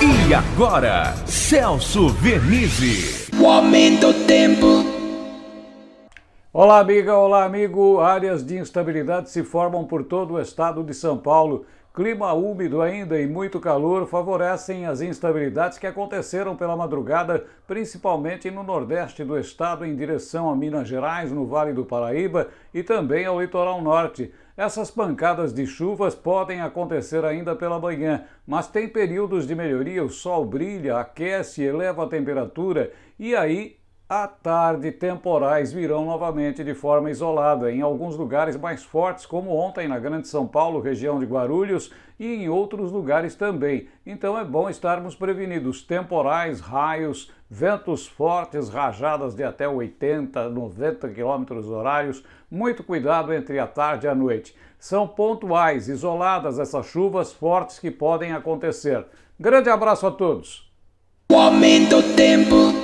E agora, Celso Vernizzi. O aumento do tempo. Olá, amiga, olá, amigo. Áreas de instabilidade se formam por todo o estado de São Paulo. Clima úmido ainda e muito calor favorecem as instabilidades que aconteceram pela madrugada, principalmente no nordeste do estado, em direção a Minas Gerais, no Vale do Paraíba e também ao litoral norte. Essas pancadas de chuvas podem acontecer ainda pela manhã, mas tem períodos de melhoria, o sol brilha, aquece, eleva a temperatura e aí à tarde, temporais virão novamente de forma isolada, em alguns lugares mais fortes, como ontem na Grande São Paulo, região de Guarulhos, e em outros lugares também. Então é bom estarmos prevenidos. Temporais, raios, ventos fortes, rajadas de até 80, 90 km horários. Muito cuidado entre a tarde e a noite. São pontuais, isoladas essas chuvas fortes que podem acontecer. Grande abraço a todos! O aumento do tempo.